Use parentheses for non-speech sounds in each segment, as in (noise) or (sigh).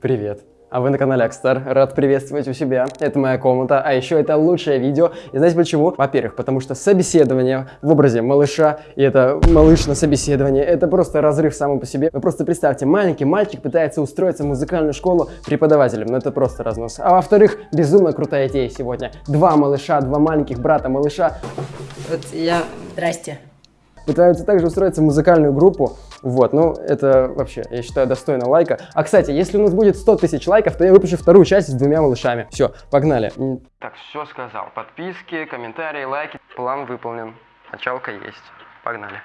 Привет. А вы на канале Акстар. Рад приветствовать у себя. Это моя комната. А еще это лучшее видео. И знаете почему? Во-первых, потому что собеседование в образе малыша, и это малыш на собеседование, это просто разрыв само по себе. Вы просто представьте, маленький мальчик пытается устроиться в музыкальную школу преподавателем. Ну это просто разнос. А во-вторых, безумно крутая идея сегодня. Два малыша, два маленьких брата малыша. Вот я... Здрасте. Пытаются также устроиться в музыкальную группу. Вот, ну это вообще, я считаю, достойно лайка. А, кстати, если у нас будет 100 тысяч лайков, то я выпущу вторую часть с двумя малышами. Все, погнали. Так, все сказал. Подписки, комментарии, лайки. План выполнен. Началка есть. Погнали.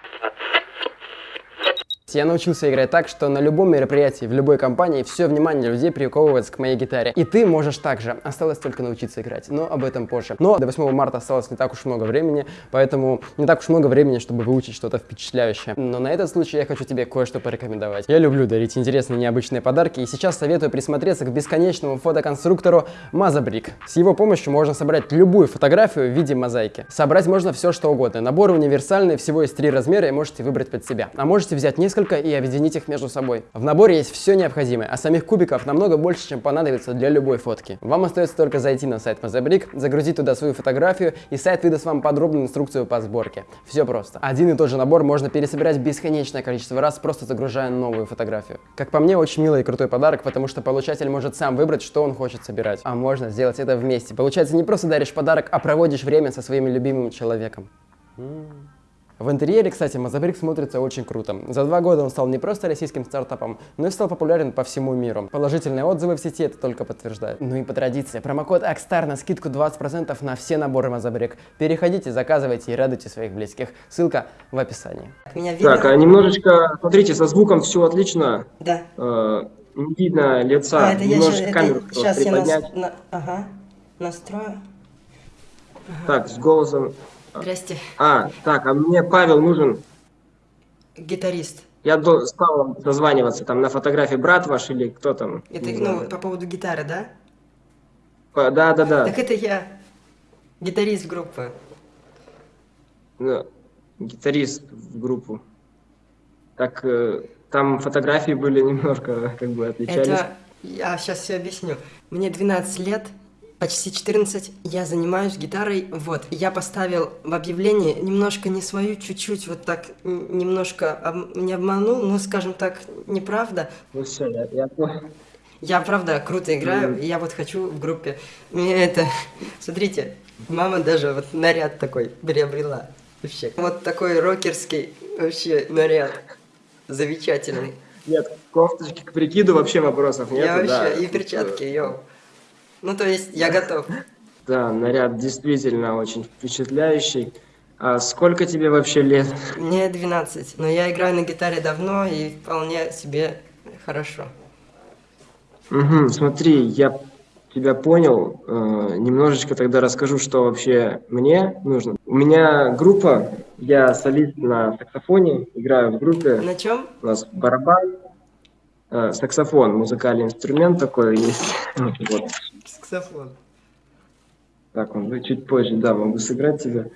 Я научился играть так, что на любом мероприятии, в любой компании все внимание людей приковывается к моей гитаре. И ты можешь также. Осталось только научиться играть, но об этом позже. Но до 8 марта осталось не так уж много времени, поэтому не так уж много времени, чтобы выучить что-то впечатляющее. Но на этот случай я хочу тебе кое-что порекомендовать. Я люблю дарить интересные необычные подарки, и сейчас советую присмотреться к бесконечному фотоконструктору Мазабрик. С его помощью можно собрать любую фотографию в виде мозаики. Собрать можно все, что угодно. Набор универсальный, всего есть три размера, и можете выбрать под себя. А можете взять несколько несколько и объединить их между собой. В наборе есть все необходимое, а самих кубиков намного больше, чем понадобится для любой фотки. Вам остается только зайти на сайт Mazabrick, загрузить туда свою фотографию, и сайт выдаст вам подробную инструкцию по сборке. Все просто. Один и тот же набор можно пересобирать бесконечное количество раз, просто загружая новую фотографию. Как по мне, очень милый и крутой подарок, потому что получатель может сам выбрать, что он хочет собирать. А можно сделать это вместе. Получается, не просто даришь подарок, а проводишь время со своим любимым человеком. -м. В интерьере, кстати, Мазабрик смотрится очень круто. За два года он стал не просто российским стартапом, но и стал популярен по всему миру. Положительные отзывы в сети это только подтверждают. Ну и по традиции, промокод AXSTAR на скидку 20% на все наборы Мазабрик. Переходите, заказывайте и радуйте своих близких. Ссылка в описании. Меня видно? Так, а немножечко, смотрите, со звуком все отлично. Да. Э, не видно лица. А, это немножечко я камеру это, сейчас я на, ага, настрою. Ага. Так, с голосом Здрасте. А, так, а мне Павел нужен. Гитарист. Я стал дозваниваться, там на фотографии брат ваш или кто там? Это, ну, по поводу гитары, да? По, да, да, да. Так это я, гитарист группы. Ну, гитарист в группу. Так, э, там фотографии были (laughs) немножко, как бы, отличались. Это, я сейчас все объясню. Мне 12 лет, почти 14, я занимаюсь гитарой, вот, я поставил в объявлении немножко не свою, чуть-чуть вот так, немножко об, не обманул, ну, скажем так, неправда. Ну все, я, я понял. Я, правда, круто играю, и я вот хочу в группе. Мне это... Смотрите, мама даже вот наряд такой приобрела. Вообще. Вот такой рокерский вообще наряд. Замечательный. Нет, кофточки к прикиду вообще вопросов нет. Я вообще, да. и перчатки, йоу. Ну, то есть я готов. Да, наряд действительно очень впечатляющий. А сколько тебе вообще лет? Мне 12, но я играю на гитаре давно и вполне себе хорошо. Угу, смотри, я тебя понял. Э, немножечко тогда расскажу, что вообще мне нужно. У меня группа, я солист на саксофоне, играю в группе. На чем? У нас барабан, э, саксофон, музыкальный инструмент такой есть. (laughs) Вот саксофон. Так, он чуть позже, да, могу сыграть тебе.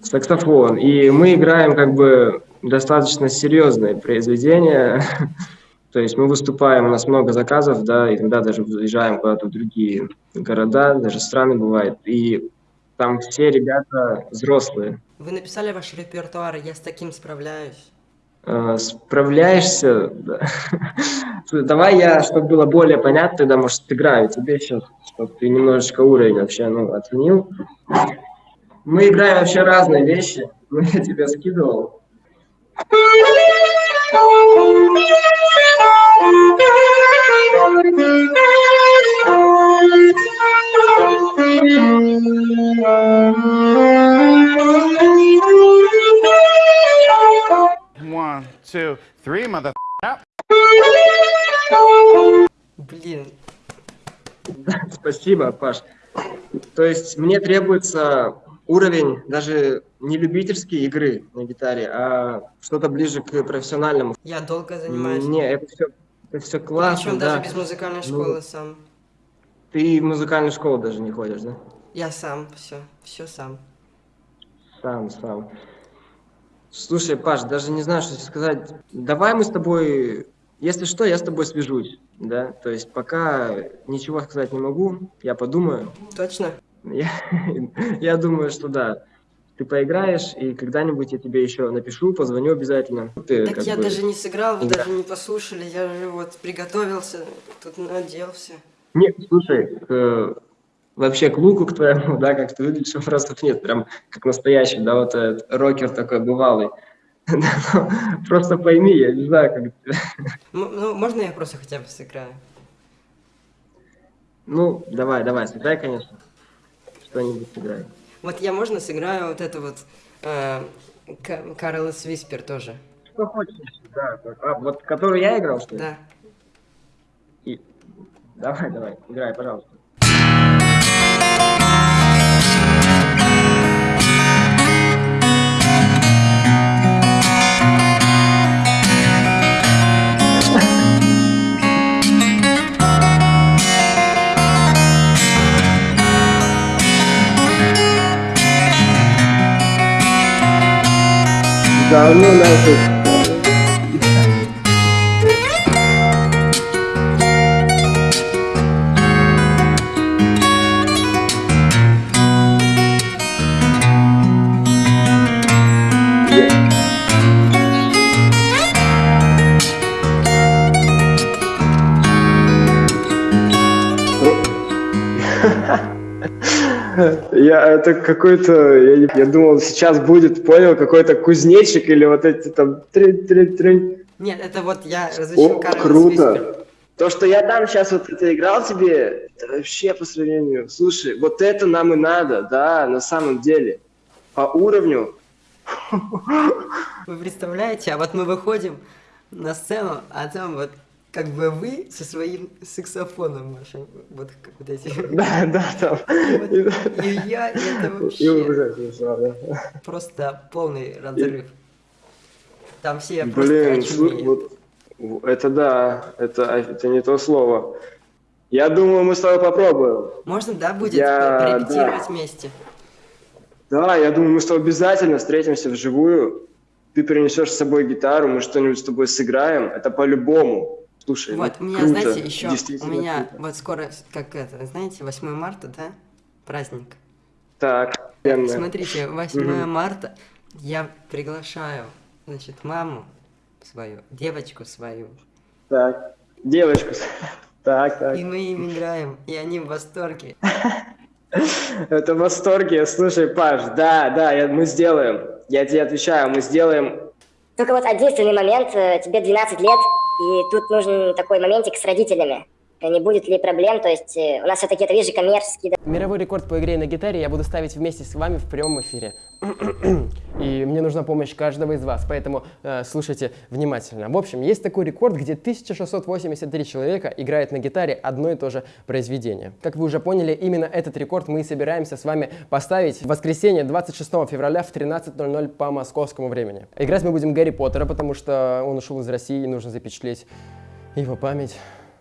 Саксофон. И мы играем как бы достаточно серьезное произведение. (laughs) То есть мы выступаем, у нас много заказов, да, и иногда даже выезжаем куда-то в другие города, даже страны бывает. И там все ребята взрослые. Вы написали ваш репертуар, я с таким справляюсь. Э, справляешься. Да. Давай я, чтобы было более понятно, тогда, может, сыграю тебе сейчас, чтобы ты немножечко уровень вообще ну, оценил. Мы играем вообще разные вещи. Ну, (laughs) я тебе скидывал. One, (laughs) two, three, mother... Блин. Спасибо, Паш. То есть мне требуется уровень даже не любительской игры на гитаре, а что-то ближе к профессиональному. Я долго занимаюсь. Не, это все, это все классно. Причем да. даже без музыкальной школы ну, сам. Ты в музыкальную школу даже не ходишь, да? Я сам, все, все сам. Сам, сам. Слушай, Паш, даже не знаю, что сказать. Давай мы с тобой Если что, я с тобой свяжусь, да, то есть пока ничего сказать не могу, я подумаю. Точно? Я, (laughs) я думаю, что да, ты поиграешь, и когда-нибудь я тебе еще напишу, позвоню обязательно. Ты, Так я бы, даже не сыграл, вы игра- даже не послушали, я же вот приготовился, тут наделся. Нет, слушай, к- вообще к луку к твоему, да, как ты выглядишь, вопросов нет, прям как настоящий, да, вот этот рокер такой бывалый. (laughs) Ну, Просто пойми, я не знаю, как... М- Ну, можно я просто хотя бы сыграю? Ну, давай, давай, сыграй, конечно. Что-нибудь сыграй. Вот я можно сыграю вот это вот э, Ка- Карлос Виспер тоже. Что хочешь, да. А, вот который я играл, что ли? Да. И- Давай, давай, играй, пожалуйста. Да, ну Я это какой-то, я, не- я думал, сейчас будет, понял, какой-то кузнечик или вот эти там трин Нет, это вот я разучил О, круто. Виспер. То, что я там сейчас вот это играл тебе, это вообще по сравнению. Слушай, вот это нам и надо, да, на самом деле. По уровню. Вы представляете, а вот мы выходим на сцену, а там вот как бы вы со своим саксофоном вашим, вот как вот эти. (laughs) Да, да, там. Вот, И я, это И вообще просто полный разрыв. Там все просто Блин, вот, это да, это, это не то слово. Я думаю, мы с тобой попробуем. Можно, да, будет Я- порепетировать да. вместе? Да, я думаю, мы с тобой обязательно встретимся вживую. Ты принесешь с собой гитару, мы что-нибудь с тобой сыграем. Это по-любому. Слушай, ну, Вот, у меня, круто, знаете, еще, у меня круто. вот скоро, как это, знаете, 8 марта, да, праздник. Так, офигенно. Смотрите, 8 Мгм. марта я приглашаю, значит, маму свою, девочку свою, Так, девочку. (laughs) Так, так. и мы им играем, и они в восторге. (laughs) Это в восторге. Слушай, Паш, да, да, я- мы сделаем. Я тебе отвечаю, мы сделаем. Только вот единственный момент, э, тебе 12 лет, и тут нужен такой моментик с родителями. Не будет ли проблем, то есть э, у нас все-таки это, видишь, коммерческий Мировой рекорд по игре на гитаре я буду ставить вместе с вами в прямом эфире. И мне нужна помощь каждого из вас, поэтому э, слушайте внимательно. В общем, есть такой рекорд, где 1683 человека играют на гитаре одно и то же произведение. Как вы уже поняли, именно этот рекорд мы и собираемся с вами поставить в воскресенье 26 февраля в 13.00 по московскому времени. Играть мы будем Гарри Поттера, потому что он ушел из России и нужно запечатлеть его память.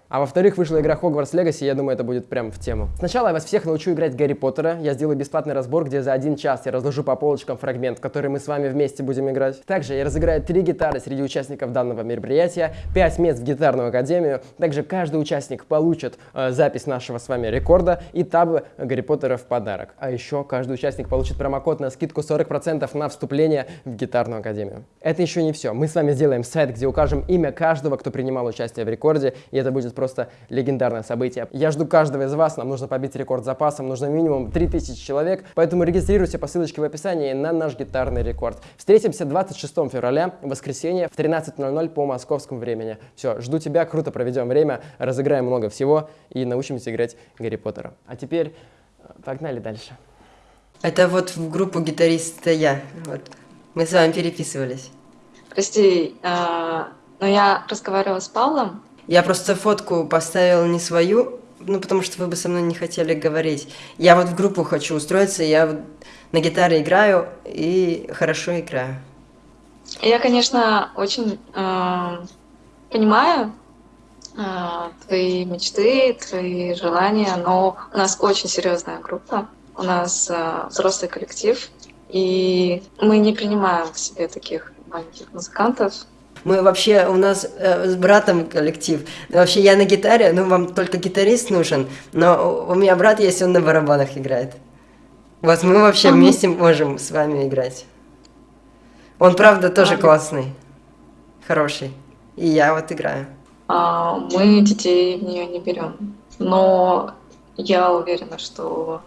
А во-вторых, вышла игра Hogwarts Legacy, я думаю, это будет прям в тему. Сначала я вас всех научу играть Гарри Поттера. Я сделаю бесплатный разбор, где за один час я разложу по полочкам фрагмент, который мы с вами вместе будем играть. Также я разыграю три гитары среди участников данного мероприятия, 5 мест в гитарную академию. Также каждый участник получит э, запись нашего с вами рекорда и табы Гарри Поттера в подарок. А еще каждый участник получит промокод на скидку 40% на вступление в гитарную академию. Это еще не все. Мы с вами сделаем сайт, где укажем имя каждого, кто принимал участие в рекорде, и это будет просто легендарное событие. Я жду каждого из вас, нам нужно побить рекорд запасом, нужно минимум 3000 человек, поэтому регистрируйте по ссылочке в описании на наш гитарный рекорд. Встретимся 26 февраля, в воскресенье в 13.00 по московскому времени. Все, жду тебя, круто проведем время, разыграем много всего и научимся играть Гарри Поттера. А теперь э, погнали дальше. Это вот в группу гитариста я, вот. Мы с вами переписывались. Прости, а, но я разговаривала с Павлом. Я просто фотку поставил не свою, ну, потому что вы бы со мной не хотели говорить. Я вот в группу хочу устроиться, я вот на гитаре играю и хорошо играю. Я, конечно, очень а, понимаю а, твои мечты, твои желания, но у нас очень серьезная группа, у нас а, взрослый коллектив, и мы не принимаем к себе таких маленьких музыкантов. Мы вообще, у нас э, с братом коллектив. Вообще я на гитаре, ну вам только гитарист нужен, но у меня брат есть, он на барабанах играет. Вот мы вообще вместе можем с вами играть. Он, правда, тоже классный, хороший. И я вот играю. А, мы детей в нее не берем. Но я уверена, что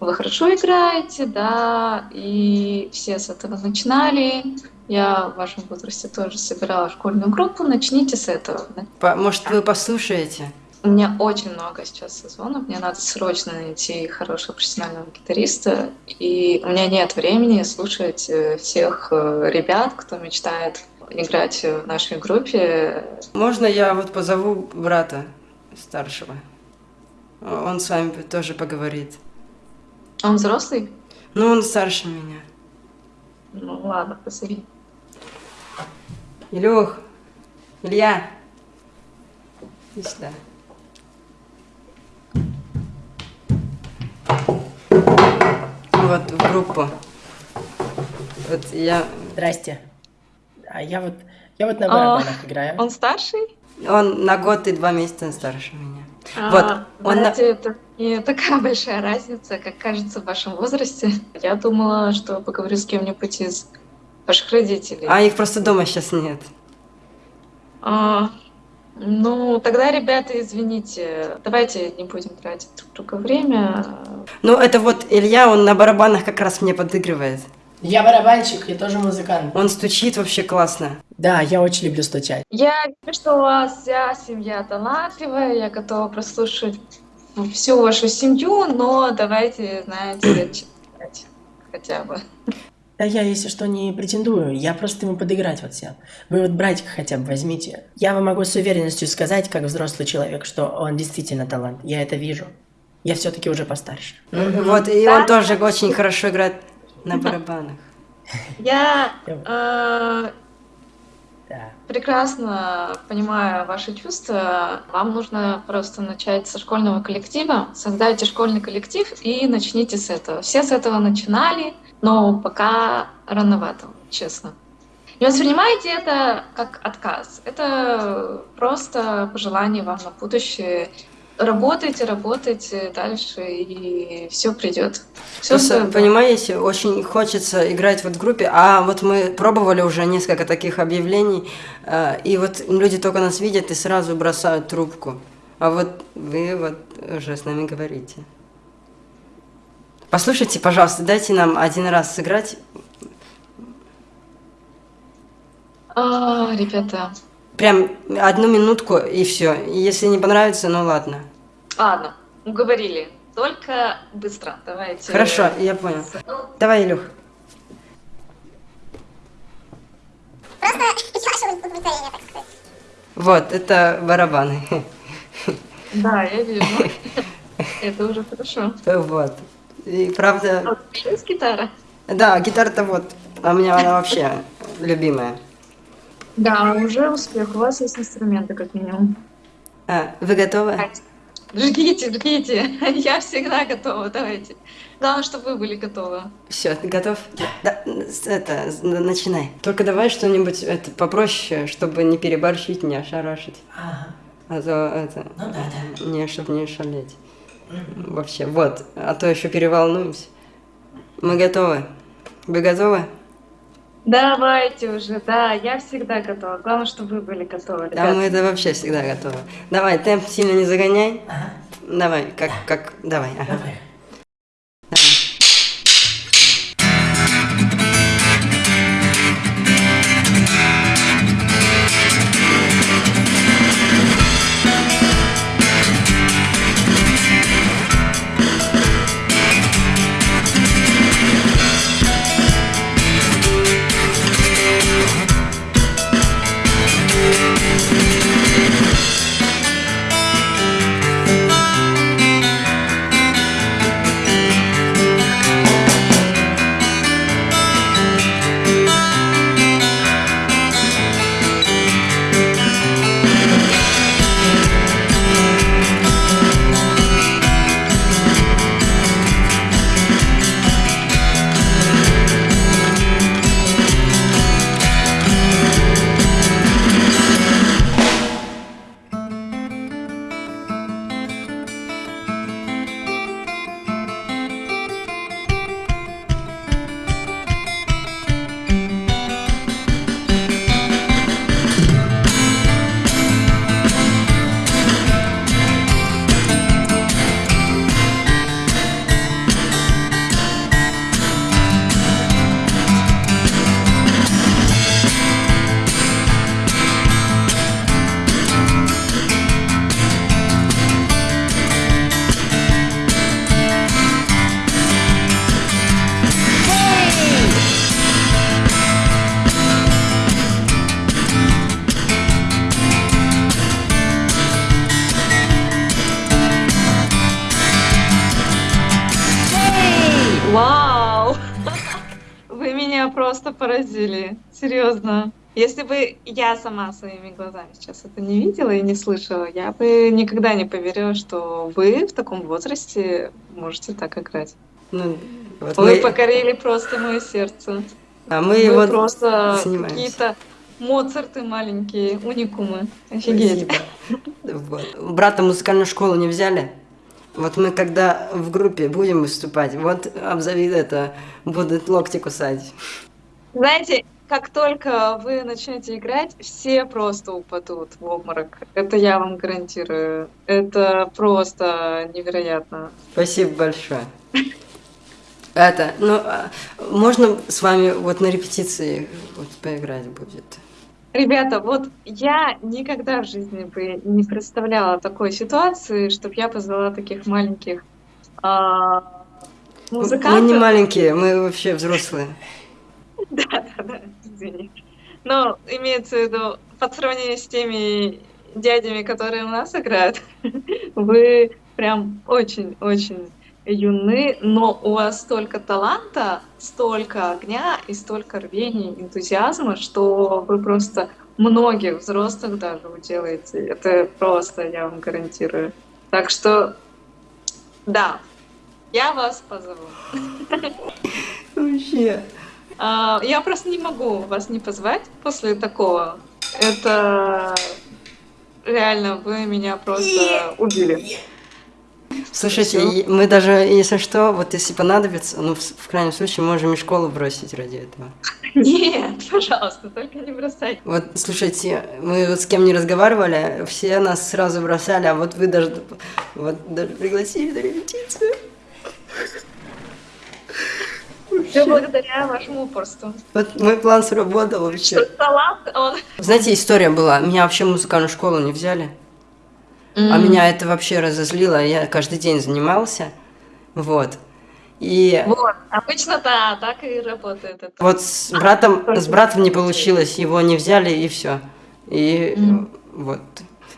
вы хорошо играете, да, и все с этого начинали. Я в вашем возрасте тоже собирала школьную группу, начните с этого. По- может, вы послушаете? У меня очень много сейчас созвонов, мне надо срочно найти хорошего профессионального гитариста, и у меня нет времени слушать э, всех э, ребят, кто мечтает играть в нашей группе. Можно я вот позову брата старшего? Он с вами тоже поговорит. Он взрослый? Ну, он старше меня. Ну ладно, позови. Илюх, Илья, иди сюда. Вот в группу. Вот я... Здрасте. А я вот, я вот на А, барабанах играю. Он старший? Он на год и два месяца старше меня. А, Вот, он на- это не такая (laughs) большая разница, как кажется в вашем возрасте. Я думала, что поговорю с кем-нибудь из ваших родителей. А их просто дома сейчас нет. А, ну, тогда, ребята, извините, давайте не будем тратить друг друга время. Ну, это вот Илья, он на барабанах как раз мне подыгрывает. Я барабанщик, я тоже музыкант. Он стучит вообще классно. Да, я очень люблю стучать. Я вижу, что у вас вся семья талантливая, я готова прослушать всю вашу семью, но давайте, знаете, (clears throat) читать хотя бы. Да я, если что, не претендую, я просто ему подыграть вот всем. Вы вот братика хотя бы возьмите. Я вам могу с уверенностью сказать, как взрослый человек, что он действительно талант. Я это вижу. Я все-таки уже постарше. Вот, и он тоже очень хорошо играет на барабанах. Я э. Прекрасно понимаю ваши чувства. Вам нужно просто начать со школьного коллектива. Создайте школьный коллектив и начните с этого. Все с этого начинали, но пока рановато, честно. Не воспринимайте это как отказ. Это просто пожелание вам на будущее. Работайте, работайте дальше, и все придет. Все Просто, понимаете, очень хочется играть вот в группе, а вот мы пробовали уже несколько таких объявлений, э, и вот люди только нас видят и сразу бросают трубку. А вот вы вот уже с нами говорите. Послушайте, пожалуйста, дайте нам один раз сыграть. А, ребята, Прям одну минутку и все. Если не понравится, ну ладно. ладно, уговорили. Только быстро, давайте. Хорошо, я понял. Давай, Илюх. Вот, это барабаны. Да, я вижу. Это уже хорошо. Вот. И правда, А есть гитара? да, гитара-то вот, а у меня она вообще любимая. Да, уже успех. У вас есть инструменты, как минимум. А, вы готовы? Жгите, жгите. (laughs) Я всегда готова, давайте. Главное, чтобы вы были готовы. Все, ты готов? Да, это, начинай. Только давай что-нибудь это, попроще, чтобы не переборщить, не ошарашить. Ага. А то это, Ну да, да. не, чтобы не шалеть. Вообще, вот, а то еще переволнуемся. Мы готовы. Вы готовы? Давайте уже, да, я всегда готова. Главное, чтобы вы были готовы. Да, мы это вообще всегда готовы. Давай, темп сильно не загоняй. Ага. Давай, как, как, давай, ага. Давай. Поразили. Серьезно. Если бы я сама своими глазами сейчас это не видела и не слышала, я бы никогда не поверила, что вы в таком возрасте можете так играть. Ну, вот Вы мы- покорили просто мое сердце. а мы Вы вот просто какие-то Моцарты маленькие, уникумы. Офигеть. Вот. Брата музыкальную школу не взяли? Вот мы когда в группе будем выступать, вот обзови это, будут локти кусать. Знаете, как только вы начнете играть, все просто упадут в обморок. Это я вам гарантирую. Это просто невероятно. Спасибо большое. Это, ну, а, можно с вами вот на репетиции вот поиграть будет? Ребята, вот я никогда в жизни бы не представляла такой ситуации, чтобы я позвала таких маленьких а, Мы музыкантов. не маленькие, мы вообще взрослые. (laughs) Да, да, да, извини. Но имеется в виду, по сравнению с теми дядями, которые у нас играют, (laughs) вы прям очень-очень юны, но у вас столько таланта, столько огня и столько рвения, энтузиазма, что вы просто многих взрослых даже уделаете. Это просто, я вам гарантирую. Так что, да, я вас позову. Вообще. А, Я просто не могу вас не позвать после такого. Это реально вы меня просто убили. Слушайте, мы даже, если что, вот если понадобится, ну, в, в крайнем случае, можем и школу бросить ради этого. Нет, пожалуйста, только не бросайте. Вот, слушайте, мы вот с кем не разговаривали, все нас сразу бросали, а вот вы даже, вот, даже пригласили на репетицию. Все благодаря вашему упорству. Вот мой план сработал вообще. Что талант, он... Знаете, история была, меня вообще в музыкальную школу не взяли, а меня это вообще разозлило, я каждый день занимался, вот. И Вот, обычно да, так и работает это. вот с братом, с братом не получилось, его не взяли и все. И Мгм. вот,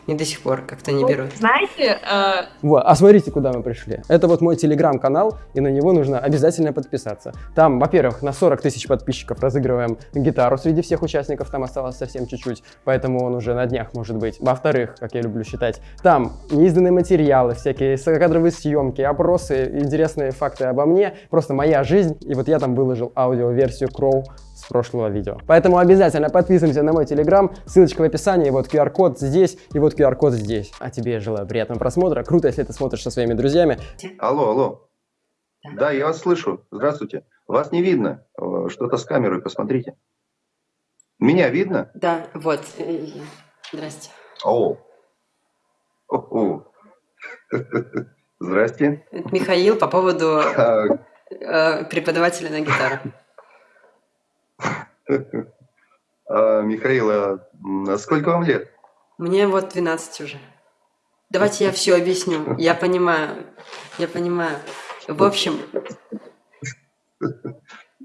и до сих пор как-то не Ну, берут. Знаете, э, Вот, а смотрите, куда мы пришли. Это вот мой телеграм-канал, и на него нужно обязательно подписаться. Там, во-первых, на 40 тысяч подписчиков разыгрываем гитару среди всех участников, там осталось совсем чуть-чуть, поэтому он уже на днях может быть. Во-вторых, как я люблю считать, там неизданные материалы, всякие кадровые съемки, опросы, интересные факты обо мне, просто моя жизнь, и вот я там выложил аудиоверсию Кроу с прошлого видео. Поэтому обязательно подписываемся на мой телеграм, ссылочка в описании, вот QR-код здесь и вот QR-код здесь. А тебе я желаю приятного просмотра. Круто, если ты смотришь со своими друзьями. Алло, алло. Да, я вас слышу. Здравствуйте. Вас не видно. Э, Что-то с камерой, посмотрите. Меня видно? Да, вот, э, здрасте. О. О-о. (laughs) Здрасте. Это Михаил по поводу А, э, преподавателя на гитару. А, Михаил, а, сколько вам лет? Мне вот 12 уже. Давайте я все объясню. Я понимаю, я понимаю. В общем,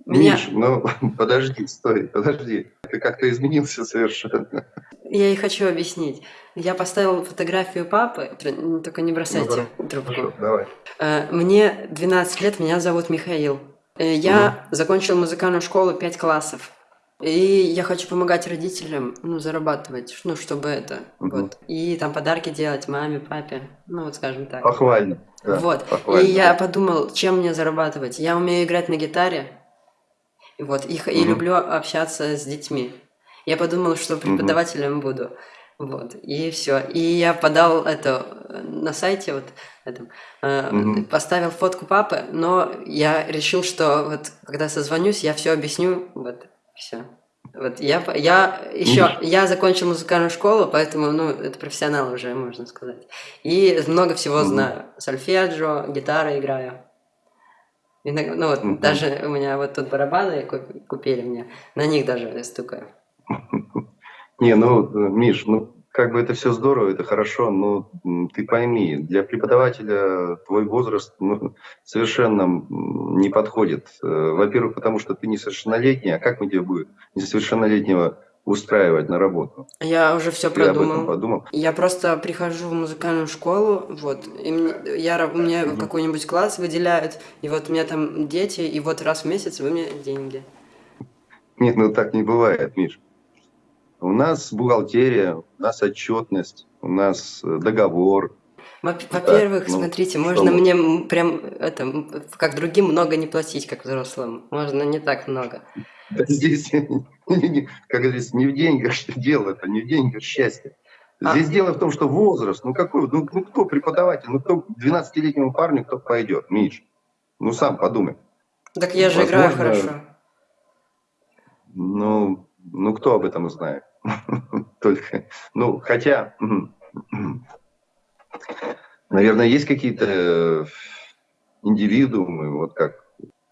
меня, Миш, ну (laughs) подожди, стой, подожди. Ты как-то изменился совершенно. я и хочу объяснить. Я поставил фотографию папы, тр- только не бросайте Ну, трубку. Хорошо, давай. Э, Мне 12 лет, меня зовут Михаил. Э, Я закончил музыкальную школу 5 классов. И я хочу помогать родителям, ну, зарабатывать, ну, чтобы это, Мгм. вот. И там подарки делать маме, папе, ну, вот скажем так. Похвально. да, вот. похвально. И я подумал, чем мне зарабатывать. Я умею играть на гитаре, вот, и, х- и люблю общаться с детьми. Я подумал, что преподавателем буду. Вот, и все. И я подал это э, на сайте, вот, этом, э, Мгм. поставил фотку папы, но я решил, что вот, когда созвонюсь, я все объясню, вот, все. Вот я, я еще, я закончил музыкальную школу, поэтому, ну, это профессионал уже, можно сказать. И много всего Мгм. знаю. Сольфеджио, гитара играю. Иногда- ну, вот Мгм. даже у меня вот тут барабаны куп- купили мне, на них даже стукаю. (laughs) Не, ну, Миш, ну, как бы это все здорово, это хорошо, но ты пойми, для преподавателя твой возраст ну, совершенно не подходит. Э, Во-первых, потому что ты несовершеннолетний, а как мы тебе будет несовершеннолетнего устраивать на работу? Я уже все продумал. подумал? Я просто прихожу в музыкальную школу, вот, и мне, я, мне Мгм. какой-нибудь класс выделяют, и вот у меня там дети, и вот раз в месяц вы мне деньги. Нет, ну так не бывает, Миш. У нас бухгалтерия, у нас отчетность, у нас э, договор. Во- Во-первых, ну, смотрите, что можно мне прям это, как другим много не платить, как взрослым. Можно не так много. Да Здесь, (laughs) как говорится, не в деньгах (laughs) дело, это не в деньгах счастье. Здесь А. дело в том, что возраст, ну какой, ну, ну кто преподаватель, ну кто к 12-летнему парню, кто пойдет, Миш? Ну сам подумай. Так я же играю Возможно, хорошо. Ну, ну кто об этом знает? (laughs) Только, ну, хотя, наверное, есть какие-то э, индивидуумы, вот как.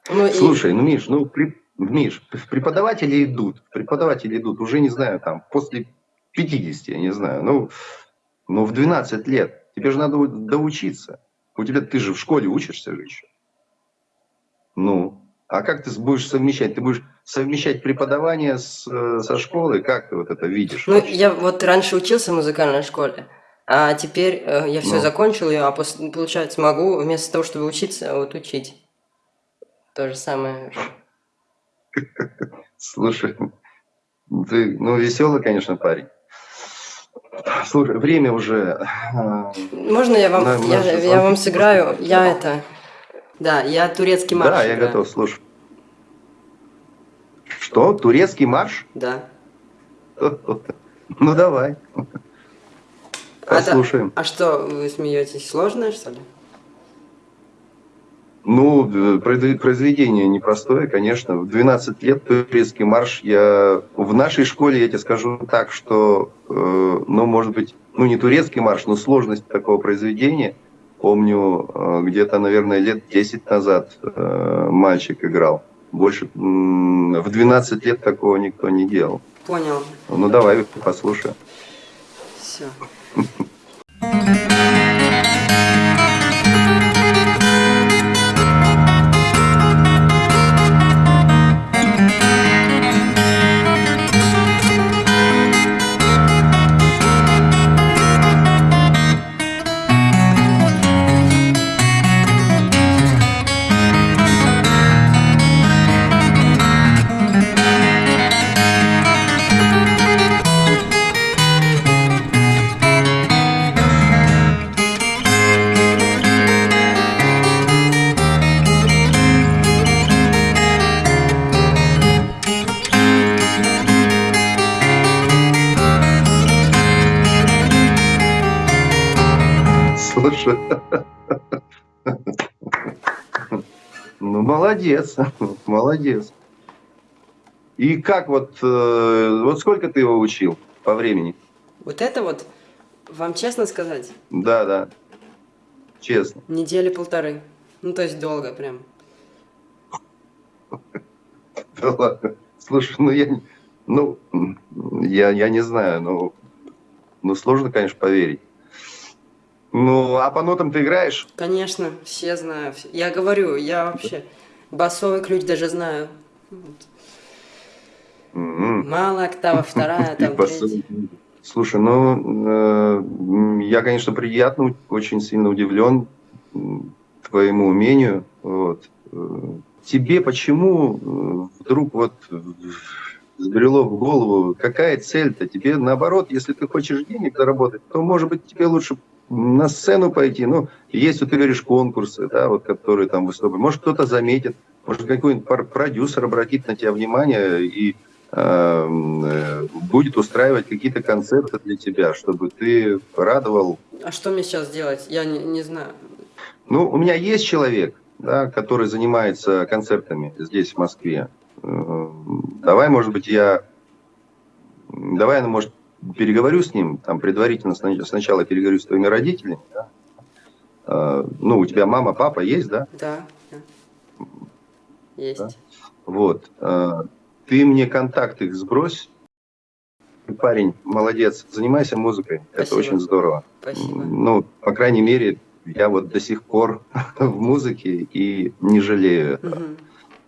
Ну, и- Слушай, ну, Миш, ну, при- Миш, преподаватели идут, преподаватели идут, уже, не знаю, там, после 50, я не знаю, ну, ну, в 12 лет, тебе же надо доучиться. У тебя, ты же в школе учишься же еще. Ну, а как ты будешь совмещать? Ты будешь совмещать преподавание с, э, со школой? Как ты вот это видишь? Ну, я вот раньше учился в музыкальной школе, а теперь э, я все Ну. закончил, а пос- получается, могу вместо того, чтобы учиться, вот учить. То же самое. Слушай, ты, ну, веселый, конечно, парень. Слушай, время уже. а, Можно я вам, Да, я, я вам сыграю? Я это... Да, я турецкий марш Да, я играю. готов, слушай. Что? Турецкий марш? Да. (laughs) Ну, давай. А, Послушаем. а что, вы смеетесь? Сложное, что ли? Ну, произве- произведение непростое, конечно. В 12 лет турецкий марш я... В нашей школе, я тебе скажу так, что, э, ну, может быть, ну, не турецкий марш, но сложность такого произведения. Помню, э, где-то, наверное, лет 10 назад э, мальчик играл. Больше в 12 лет такого никто не делал. Понял. Ну, давай послушаем. Все. Молодец, (laughs) молодец. И как вот, э, вот сколько ты его учил по времени? Вот это вот, вам честно сказать, Да, да, честно. недели полторы. Ну, то есть долго прям. (laughs) Да ладно. Слушай, ну я, ну, я, я не знаю, ну, ну сложно, конечно, поверить. Ну, а по нотам ты играешь? Конечно, все знаю. Я говорю, я вообще басовый ключ даже знаю. М. Мало октава, вторая, (laughs) там, третья. Слушай, ну, э, я, конечно, приятно, очень сильно удивлен твоему умению. Вот. Э, Тебе почему э, вдруг вот взбрело в голову, какая цель-то? Тебе наоборот, если ты хочешь денег заработать, то, может быть, тебе лучше на сцену пойти. Ну, есть, вот ты говоришь, конкурсы, да, вот, которые там выступают. Может, кто-то заметит, может, какой-нибудь продюсер обратит на тебя внимание и эм, э, будет устраивать какие-то концерты для тебя, чтобы ты радовал. А что мне сейчас делать? Я не, не знаю. Ну, у меня есть человек, да, который занимается концертами здесь, в Москве. Э, Давай, может быть, я... Давай, я, может, переговорю с ним, там, предварительно сна- сначала переговорю с твоими родителями, да. Э, Ну, у тебя мама, папа есть, да? Да. да. Есть. Да. Вот. э, Ты мне контакт их сбрось. Парень, молодец, занимайся музыкой. Это Спасибо. очень здорово. Спасибо. Ну, по крайней мере, я вот до сих пор (laughs) в музыке и не жалею этого. Мгм.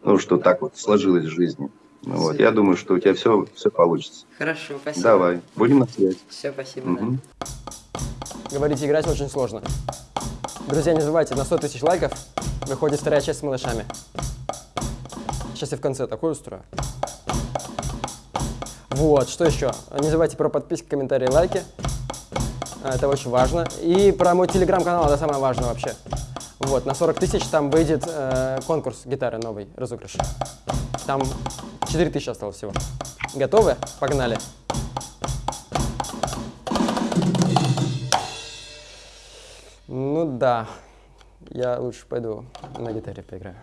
Ну, что так вот сложилось в жизни. Ну вот, я думаю, что у тебя все, все получится. Хорошо, спасибо. Давай, будем на связи. Все, спасибо. Угу. Да. Говорить играть очень сложно. Друзья, не забывайте, на 100 тысяч лайков выходит вторая часть с малышами. Сейчас я в конце такой устрою. Вот, что еще? Не забывайте про подписки, комментарии, лайки. А, это очень важно. И про мой телеграм-канал, это самое важное вообще. Вот, на 40 тысяч там выйдет э, конкурс гитары новый, разыгрыш. Там 4000 осталось всего. Готовы? Погнали. Ну да, я лучше пойду на гитаре поиграю.